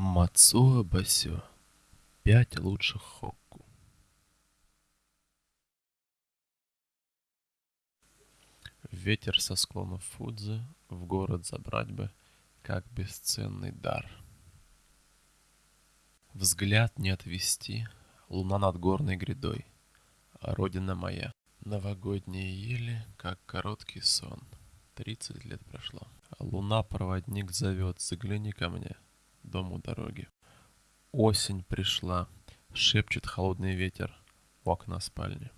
Мацуо Басё. Пять лучших хокку. Ветер со склонов Фудзи В город забрать бы, как бесценный дар. Взгляд не отвести, Луна над горной грядой, Родина моя. Новогодние ели, как короткий сон. Тридцать лет прошло. Луна проводник зовет, загляни ко мне — дом у дороги. Осень пришла, шепчет холодный ветер у окна спальни.